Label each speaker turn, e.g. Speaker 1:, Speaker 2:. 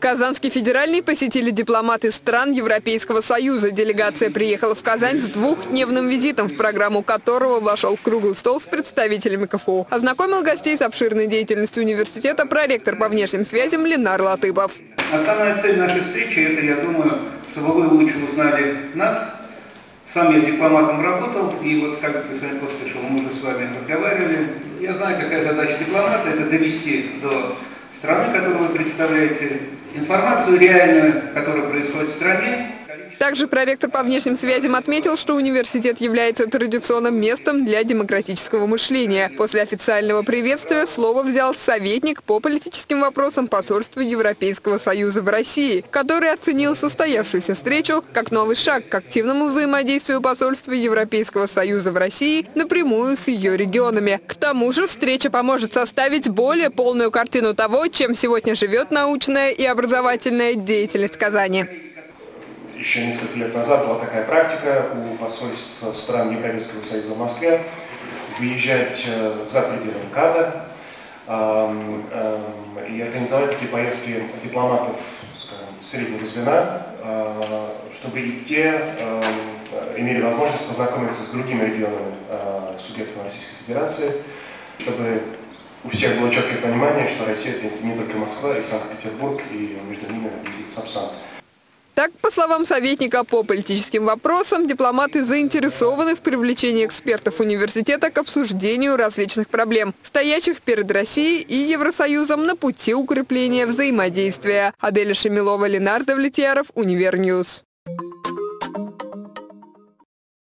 Speaker 1: Казанский федеральный посетили дипломаты стран Европейского Союза. Делегация приехала в Казань с двухдневным визитом, в программу которого вошел круглый стол с представителями КФУ. Ознакомил гостей с обширной деятельностью университета проректор по внешним связям Ленар Латыпов.
Speaker 2: Основная цель нашей встречи – это, я думаю, чтобы вы лучше узнали нас. Сам я дипломатом работал, и вот, как господин Костышев, мы уже с вами разговаривали. Я знаю, какая задача дипломата – это довести до страны, которую вы представляете, информацию реальную, которая происходит в стране,
Speaker 1: также проректор по внешним связям отметил, что университет является традиционным местом для демократического мышления. После официального приветствия слово взял советник по политическим вопросам посольства Европейского Союза в России, который оценил состоявшуюся встречу как новый шаг к активному взаимодействию посольства Европейского Союза в России напрямую с ее регионами. К тому же встреча поможет составить более полную картину того, чем сегодня живет научная и образовательная деятельность Казани
Speaker 3: еще несколько лет назад была такая практика у посольств стран Европейского Союза в Москве выезжать э, за пределы МКАДа и организовать такие поездки дипломатов среднего звена, э, чтобы и те имели возможность познакомиться с другими регионами э, субъектов Российской Федерации, чтобы у всех было четкое понимание, что Россия это не только Москва и Санкт-Петербург, и между ними визит Сапсан.
Speaker 1: Так, по словам советника по политическим вопросам, дипломаты заинтересованы в привлечении экспертов университета к обсуждению различных проблем, стоящих перед Россией и Евросоюзом на пути укрепления взаимодействия. Аделя Шемилова, Ленар Давлетьяров, Univer News.